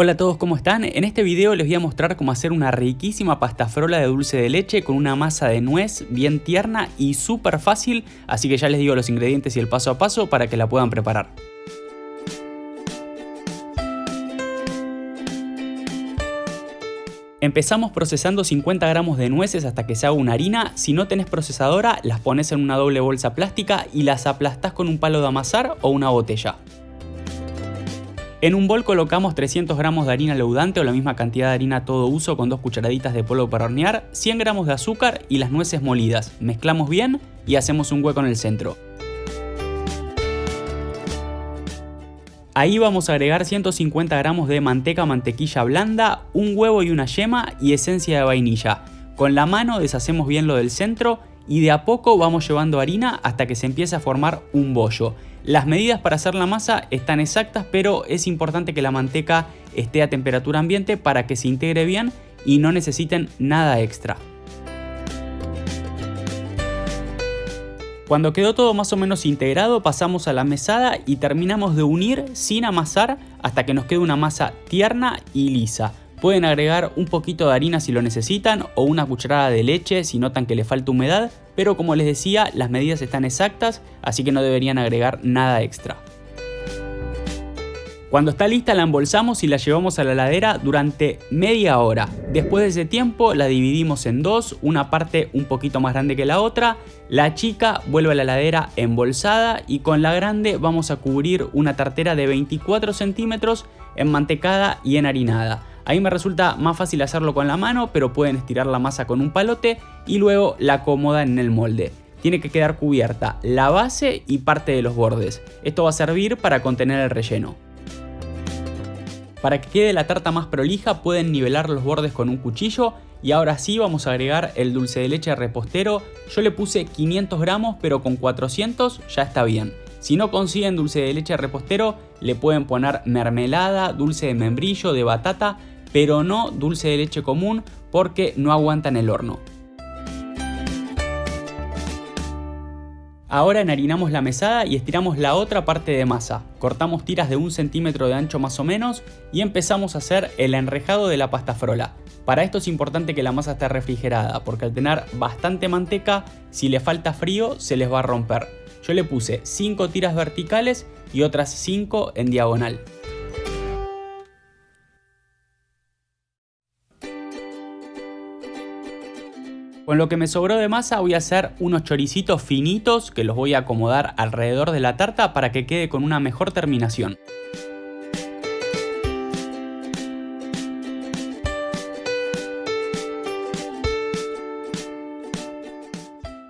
Hola a todos, ¿cómo están? En este video les voy a mostrar cómo hacer una riquísima pasta frola de dulce de leche con una masa de nuez bien tierna y súper fácil, así que ya les digo los ingredientes y el paso a paso para que la puedan preparar. Empezamos procesando 50 gramos de nueces hasta que se haga una harina. Si no tenés procesadora, las pones en una doble bolsa plástica y las aplastás con un palo de amasar o una botella. En un bol colocamos 300 gramos de harina leudante o la misma cantidad de harina todo uso con dos cucharaditas de polvo para hornear, 100 gramos de azúcar y las nueces molidas. Mezclamos bien y hacemos un hueco en el centro. Ahí vamos a agregar 150 gramos de manteca mantequilla blanda, un huevo y una yema y esencia de vainilla. Con la mano deshacemos bien lo del centro y de a poco vamos llevando harina hasta que se empiece a formar un bollo. Las medidas para hacer la masa están exactas, pero es importante que la manteca esté a temperatura ambiente para que se integre bien y no necesiten nada extra. Cuando quedó todo más o menos integrado pasamos a la mesada y terminamos de unir sin amasar hasta que nos quede una masa tierna y lisa. Pueden agregar un poquito de harina si lo necesitan o una cucharada de leche si notan que le falta humedad, pero como les decía, las medidas están exactas, así que no deberían agregar nada extra. Cuando está lista la embolsamos y la llevamos a la heladera durante media hora. Después de ese tiempo la dividimos en dos, una parte un poquito más grande que la otra. La chica vuelve a la heladera embolsada y con la grande vamos a cubrir una tartera de 24 centímetros enmantecada y enharinada. Ahí me resulta más fácil hacerlo con la mano, pero pueden estirar la masa con un palote y luego la acomodan en el molde. Tiene que quedar cubierta la base y parte de los bordes. Esto va a servir para contener el relleno. Para que quede la tarta más prolija pueden nivelar los bordes con un cuchillo y ahora sí vamos a agregar el dulce de leche repostero. Yo le puse 500 gramos pero con 400 ya está bien. Si no consiguen dulce de leche repostero le pueden poner mermelada, dulce de membrillo, de batata pero no dulce de leche común porque no aguantan el horno. Ahora enharinamos la mesada y estiramos la otra parte de masa. Cortamos tiras de un centímetro de ancho más o menos y empezamos a hacer el enrejado de la pasta frola. Para esto es importante que la masa esté refrigerada porque al tener bastante manteca, si le falta frío se les va a romper. Yo le puse 5 tiras verticales y otras 5 en diagonal. Con lo que me sobró de masa voy a hacer unos choricitos finitos que los voy a acomodar alrededor de la tarta para que quede con una mejor terminación.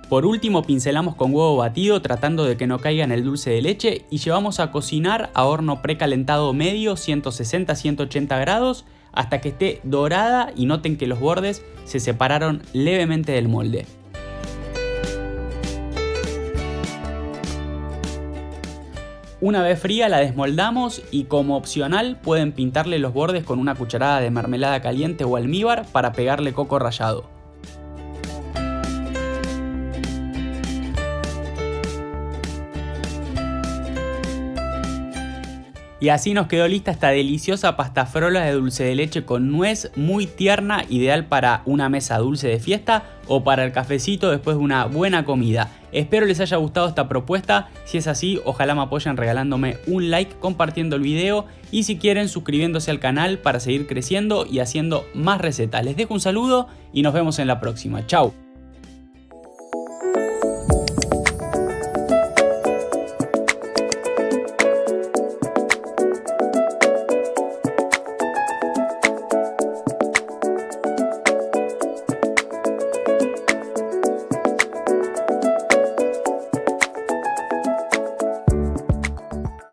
Por último pincelamos con huevo batido tratando de que no caiga en el dulce de leche y llevamos a cocinar a horno precalentado medio 160-180 grados hasta que esté dorada y noten que los bordes se separaron levemente del molde. Una vez fría la desmoldamos y como opcional pueden pintarle los bordes con una cucharada de mermelada caliente o almíbar para pegarle coco rallado. Y así nos quedó lista esta deliciosa pasta frola de dulce de leche con nuez muy tierna, ideal para una mesa dulce de fiesta o para el cafecito después de una buena comida. Espero les haya gustado esta propuesta, si es así ojalá me apoyen regalándome un like, compartiendo el video y si quieren suscribiéndose al canal para seguir creciendo y haciendo más recetas. Les dejo un saludo y nos vemos en la próxima. Chao.